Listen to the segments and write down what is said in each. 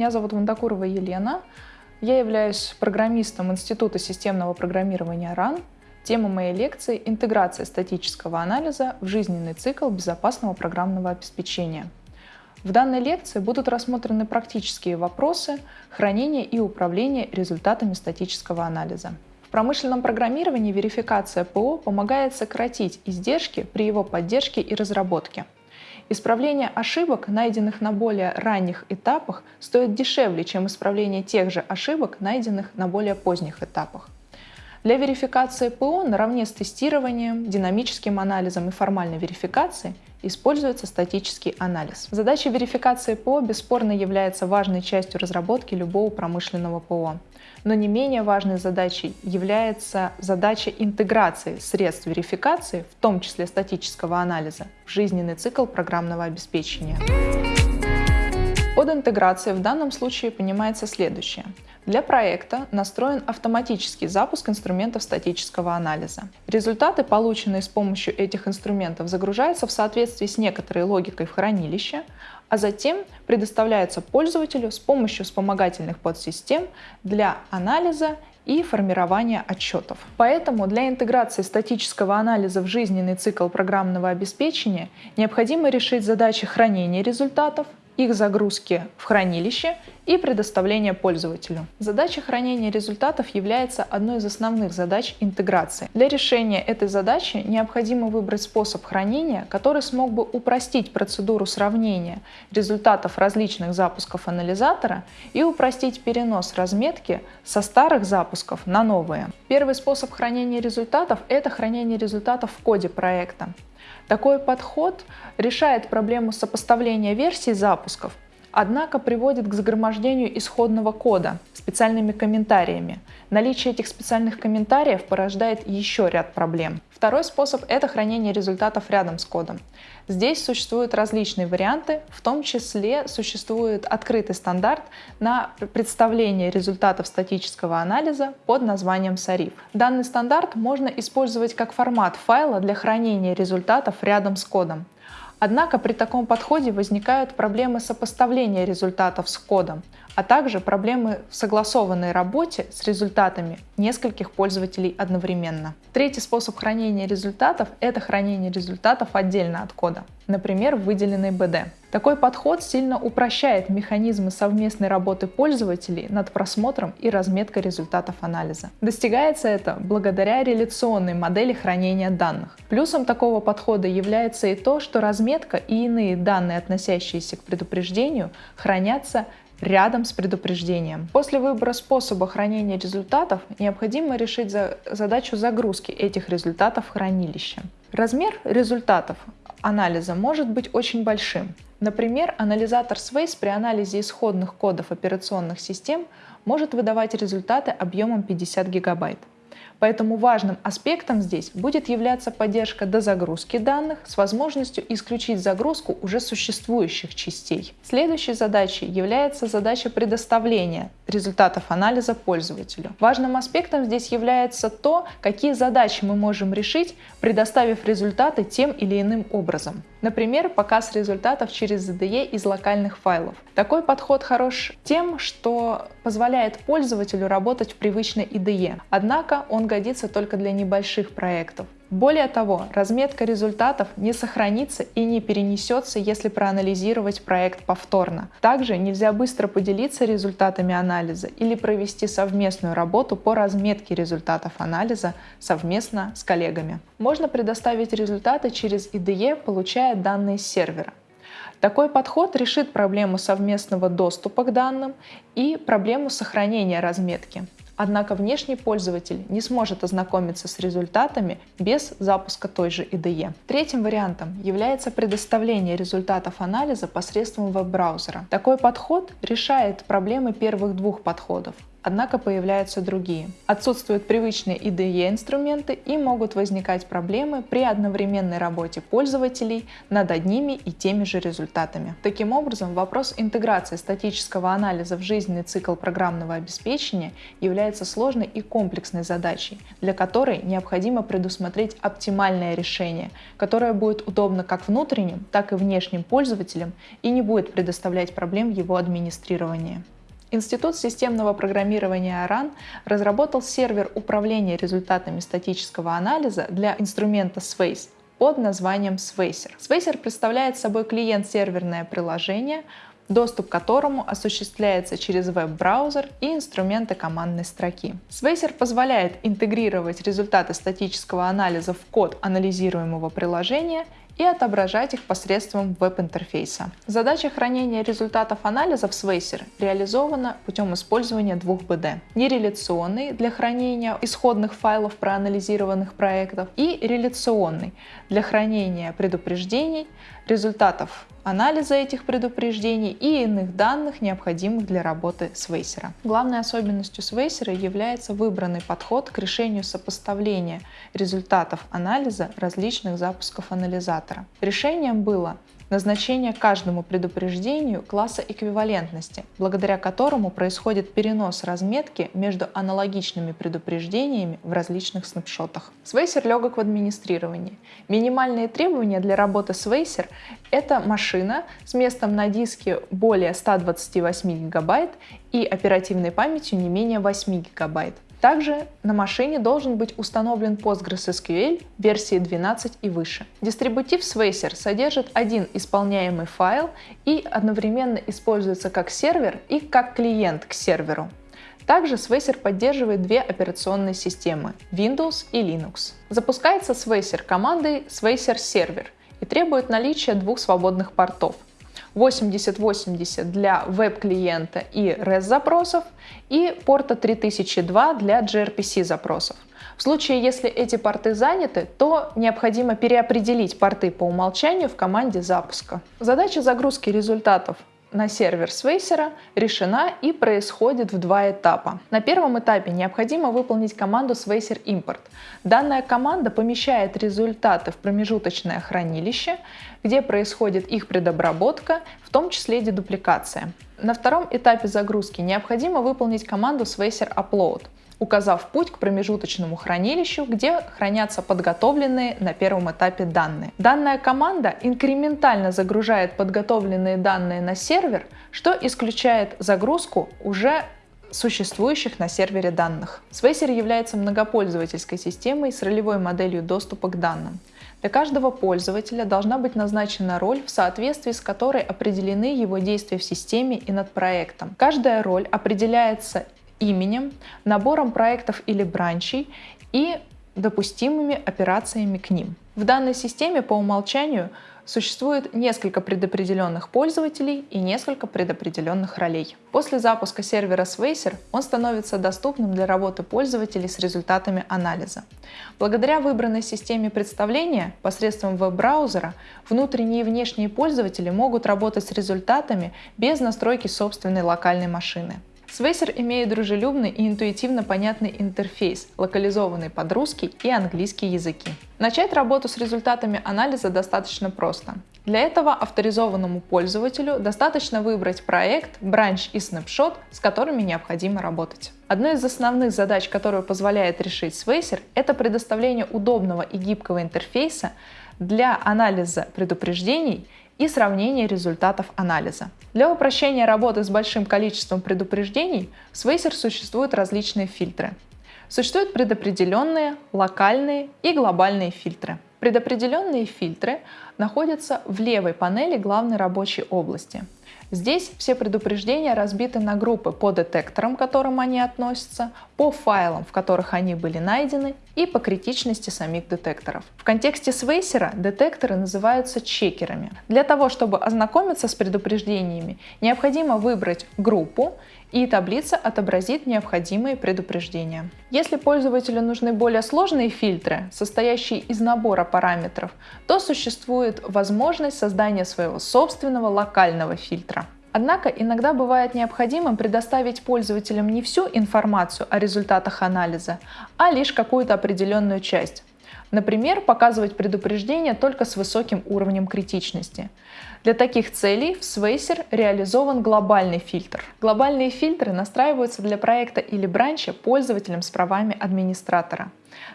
Меня зовут Вандакурова Елена. Я являюсь программистом Института системного программирования РАН. Тема моей лекции – интеграция статического анализа в жизненный цикл безопасного программного обеспечения. В данной лекции будут рассмотрены практические вопросы хранения и управления результатами статического анализа. В промышленном программировании верификация ПО помогает сократить издержки при его поддержке и разработке – Исправление ошибок, найденных на более ранних этапах, стоит дешевле, чем исправление тех же ошибок, найденных на более поздних этапах. Для верификации ПО наравне с тестированием, динамическим анализом и формальной верификацией используется статический анализ. Задача верификации ПО бесспорно является важной частью разработки любого промышленного ПО. Но не менее важной задачей является задача интеграции средств верификации, в том числе статического анализа, в жизненный цикл программного обеспечения. Под интеграцией в данном случае понимается следующее. Для проекта настроен автоматический запуск инструментов статического анализа. Результаты, полученные с помощью этих инструментов, загружаются в соответствии с некоторой логикой в хранилище, а затем предоставляются пользователю с помощью вспомогательных подсистем для анализа и формирования отчетов. Поэтому для интеграции статического анализа в жизненный цикл программного обеспечения необходимо решить задачи хранения результатов, их загрузки в хранилище и предоставления пользователю. Задача хранения результатов является одной из основных задач интеграции. Для решения этой задачи необходимо выбрать способ хранения, который смог бы упростить процедуру сравнения результатов различных запусков анализатора и упростить перенос разметки со старых запусков на новые. Первый способ хранения результатов – это хранение результатов в коде проекта. Такой подход решает проблему сопоставления версий запусков, однако приводит к загромождению исходного кода специальными комментариями. Наличие этих специальных комментариев порождает еще ряд проблем. Второй способ – это хранение результатов рядом с кодом. Здесь существуют различные варианты, в том числе существует открытый стандарт на представление результатов статического анализа под названием SARIF. Данный стандарт можно использовать как формат файла для хранения результатов рядом с кодом. Однако при таком подходе возникают проблемы сопоставления результатов с кодом, а также проблемы в согласованной работе с результатами нескольких пользователей одновременно. Третий способ хранения результатов – это хранение результатов отдельно от кода, например, в выделенной BD. Такой подход сильно упрощает механизмы совместной работы пользователей над просмотром и разметкой результатов анализа. Достигается это благодаря реляционной модели хранения данных. Плюсом такого подхода является и то, что разметка и иные данные, относящиеся к предупреждению, хранятся рядом с предупреждением. После выбора способа хранения результатов необходимо решить за задачу загрузки этих результатов в хранилище. Размер результатов анализа может быть очень большим. Например, анализатор Swace при анализе исходных кодов операционных систем может выдавать результаты объемом 50 гигабайт. Поэтому важным аспектом здесь будет являться поддержка дозагрузки данных с возможностью исключить загрузку уже существующих частей. Следующей задачей является задача предоставления результатов анализа пользователю. Важным аспектом здесь является то, какие задачи мы можем решить, предоставив результаты тем или иным образом. Например, показ результатов через ZDE из локальных файлов. Такой подход хорош тем, что позволяет пользователю работать в привычной IDE, однако он годится только для небольших проектов. Более того, разметка результатов не сохранится и не перенесется, если проанализировать проект повторно. Также нельзя быстро поделиться результатами анализа или провести совместную работу по разметке результатов анализа совместно с коллегами. Можно предоставить результаты через IDE, получая данные с сервера. Такой подход решит проблему совместного доступа к данным и проблему сохранения разметки. Однако внешний пользователь не сможет ознакомиться с результатами без запуска той же IDE. Третьим вариантом является предоставление результатов анализа посредством веб-браузера. Такой подход решает проблемы первых двух подходов. Однако появляются другие. Отсутствуют привычные IDE-инструменты и могут возникать проблемы при одновременной работе пользователей над одними и теми же результатами. Таким образом, вопрос интеграции статического анализа в жизненный цикл программного обеспечения является сложной и комплексной задачей, для которой необходимо предусмотреть оптимальное решение, которое будет удобно как внутренним, так и внешним пользователям и не будет предоставлять проблем в его администрировании. Институт системного программирования АРАН разработал сервер управления результатами статического анализа для инструмента Swace под названием Swacer. Swacer представляет собой клиент-серверное приложение, доступ к которому осуществляется через веб-браузер и инструменты командной строки. Swacer позволяет интегрировать результаты статического анализа в код анализируемого приложения и отображать их посредством веб-интерфейса. Задача хранения результатов анализа в Swacer реализована путем использования двух БД. Нереляционный для хранения исходных файлов проанализированных проектов и реляционный для хранения предупреждений, результатов анализа этих предупреждений и иных данных, необходимых для работы Свейсера. Главной особенностью Свейсера является выбранный подход к решению сопоставления результатов анализа различных запусков анализатора. Решением было назначение каждому предупреждению класса эквивалентности, благодаря которому происходит перенос разметки между аналогичными предупреждениями в различных снапшотах. Свейсер легок в администрировании. Минимальные требования для работы Свейсер — это машина с местом на диске более 128 гигабайт и оперативной памятью не менее 8 гигабайт. Также на машине должен быть установлен PostgreSQL версии 12 и выше. Дистрибутив Swacer содержит один исполняемый файл и одновременно используется как сервер и как клиент к серверу. Также Swacer поддерживает две операционные системы – Windows и Linux. Запускается Swacer командой Swacer Server и требует наличия двух свободных портов – 8080 для веб-клиента и REST-запросов и порта 3002 для gRPC запросов. В случае, если эти порты заняты, то необходимо переопределить порты по умолчанию в команде запуска. Задача загрузки результатов на сервер Свейсера решена и происходит в два этапа. На первом этапе необходимо выполнить команду Swayser Import. Данная команда помещает результаты в промежуточное хранилище, где происходит их предобработка, в том числе дедупликация. На втором этапе загрузки необходимо выполнить команду Swayser Upload указав путь к промежуточному хранилищу, где хранятся подготовленные на первом этапе данные. Данная команда инкрементально загружает подготовленные данные на сервер, что исключает загрузку уже существующих на сервере данных. Swayser является многопользовательской системой с ролевой моделью доступа к данным. Для каждого пользователя должна быть назначена роль, в соответствии с которой определены его действия в системе и над проектом. Каждая роль определяется именем, набором проектов или бранчей и допустимыми операциями к ним. В данной системе по умолчанию существует несколько предопределенных пользователей и несколько предопределенных ролей. После запуска сервера Swacer он становится доступным для работы пользователей с результатами анализа. Благодаря выбранной системе представления посредством веб-браузера внутренние и внешние пользователи могут работать с результатами без настройки собственной локальной машины. Свейсер имеет дружелюбный и интуитивно понятный интерфейс, локализованный под русский и английский языки. Начать работу с результатами анализа достаточно просто. Для этого авторизованному пользователю достаточно выбрать проект, бранч и снапшот, с которыми необходимо работать. Одной из основных задач, которую позволяет решить Swaycer, это предоставление удобного и гибкого интерфейса для анализа предупреждений и сравнение результатов анализа. Для упрощения работы с большим количеством предупреждений в Swacer существуют различные фильтры. Существуют предопределенные, локальные и глобальные фильтры. Предопределенные фильтры находятся в левой панели главной рабочей области. Здесь все предупреждения разбиты на группы по детекторам, к которым они относятся, по файлам, в которых они были найдены, и по критичности самих детекторов. В контексте Свейсера детекторы называются чекерами. Для того, чтобы ознакомиться с предупреждениями, необходимо выбрать группу, и таблица отобразит необходимые предупреждения. Если пользователю нужны более сложные фильтры, состоящие из набора параметров, то существует возможность создания своего собственного локального фильтра. Однако иногда бывает необходимым предоставить пользователям не всю информацию о результатах анализа, а лишь какую-то определенную часть. Например, показывать предупреждения только с высоким уровнем критичности. Для таких целей в Swacer реализован глобальный фильтр. Глобальные фильтры настраиваются для проекта или бранча пользователем с правами администратора.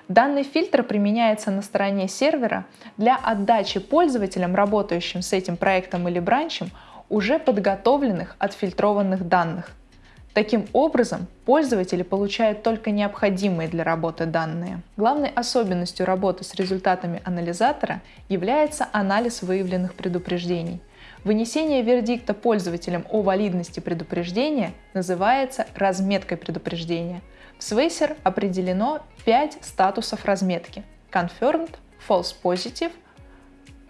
Данный фильтр применяется на стороне сервера для отдачи пользователям, работающим с этим проектом или бранчем, уже подготовленных отфильтрованных данных. Таким образом, пользователи получают только необходимые для работы данные. Главной особенностью работы с результатами анализатора является анализ выявленных предупреждений. Вынесение вердикта пользователям о валидности предупреждения называется разметкой предупреждения. В Swacer определено 5 статусов разметки – Confirmed, False Positive,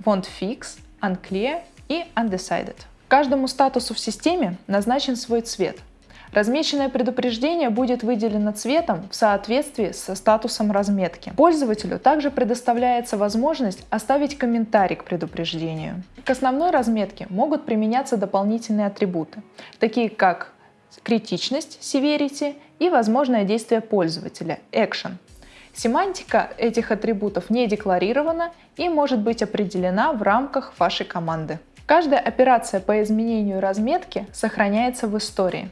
Won't Fix, Unclear и Undecided. Каждому статусу в системе назначен свой цвет. Размеченное предупреждение будет выделено цветом в соответствии со статусом разметки. Пользователю также предоставляется возможность оставить комментарий к предупреждению. К основной разметке могут применяться дополнительные атрибуты, такие как критичность, severity и возможное действие пользователя, action. Семантика этих атрибутов не декларирована и может быть определена в рамках вашей команды. Каждая операция по изменению разметки сохраняется в истории.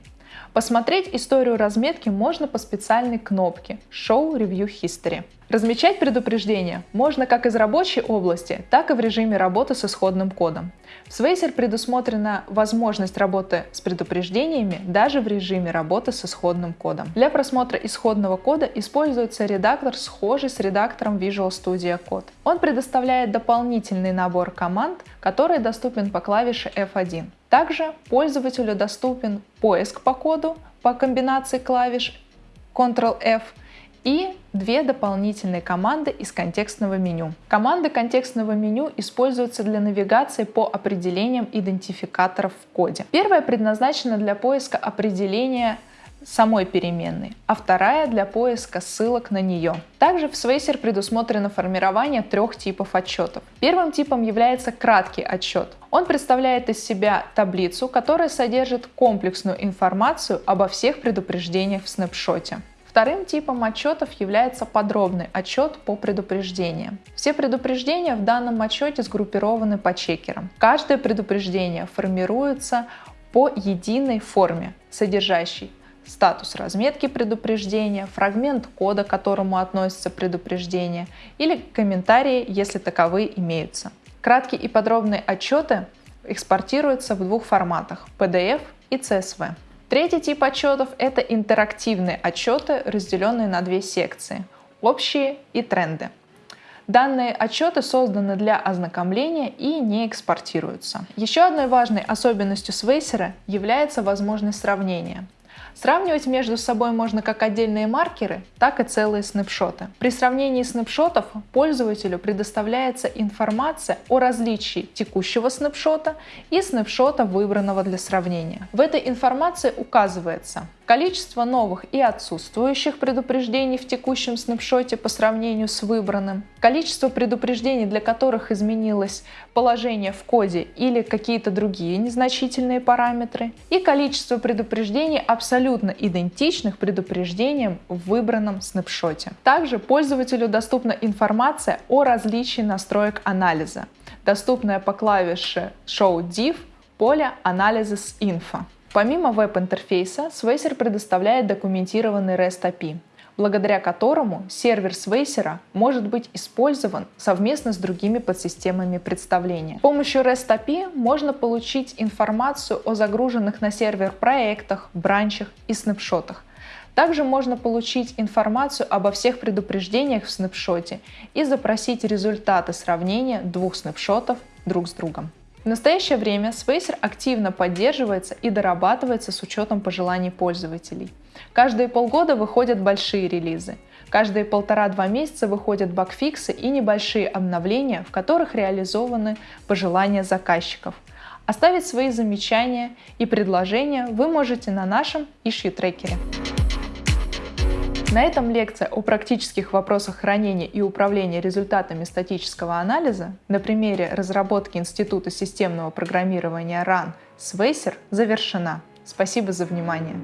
Посмотреть историю разметки можно по специальной кнопке Show Review History. Размечать предупреждения можно как из рабочей области, так и в режиме работы с исходным кодом. В Swacer предусмотрена возможность работы с предупреждениями даже в режиме работы с исходным кодом. Для просмотра исходного кода используется редактор, схожий с редактором Visual Studio Code. Он предоставляет дополнительный набор команд, который доступен по клавише F1. Также пользователю доступен поиск по коду по комбинации клавиш Ctrl-F и две дополнительные команды из контекстного меню. Команды контекстного меню используются для навигации по определениям идентификаторов в коде. Первая предназначена для поиска определения самой переменной, а вторая для поиска ссылок на нее. Также в Swacer предусмотрено формирование трех типов отчетов. Первым типом является краткий отчет. Он представляет из себя таблицу, которая содержит комплексную информацию обо всех предупреждениях в снапшоте. Вторым типом отчетов является подробный отчет по предупреждениям. Все предупреждения в данном отчете сгруппированы по чекерам. Каждое предупреждение формируется по единой форме, содержащей статус разметки предупреждения, фрагмент кода, к которому относится предупреждение, или комментарии, если таковые имеются. Краткие и подробные отчеты экспортируются в двух форматах – PDF и CSV. Третий тип отчетов – это интерактивные отчеты, разделенные на две секции – общие и тренды. Данные отчеты созданы для ознакомления и не экспортируются. Еще одной важной особенностью Свейсера является возможность сравнения. Сравнивать между собой можно как отдельные маркеры, так и целые снапшоты. При сравнении снапшотов пользователю предоставляется информация о различии текущего снапшота и снапшота, выбранного для сравнения. В этой информации указывается количество новых и отсутствующих предупреждений в текущем снапшоте по сравнению с выбранным, количество предупреждений, для которых изменилось положение в коде или какие-то другие незначительные параметры, и количество предупреждений абсолютно идентичных предупреждениям в выбранном снапшоте. Также пользователю доступна информация о различии настроек анализа, доступная по клавише Show Div поля Analysis Info. Помимо веб-интерфейса, Swacer предоставляет документированный REST API, благодаря которому сервер Swacer может быть использован совместно с другими подсистемами представления. С помощью REST API можно получить информацию о загруженных на сервер проектах, бранчах и снапшотах. Также можно получить информацию обо всех предупреждениях в снапшоте и запросить результаты сравнения двух снапшотов друг с другом. В настоящее время Spacer активно поддерживается и дорабатывается с учетом пожеланий пользователей. Каждые полгода выходят большие релизы. Каждые полтора-два месяца выходят багфиксы и небольшие обновления, в которых реализованы пожелания заказчиков. Оставить свои замечания и предложения вы можете на нашем issue трекере. На этом лекция о практических вопросах хранения и управления результатами статического анализа на примере разработки Института системного программирования RAN Свейсер завершена. Спасибо за внимание.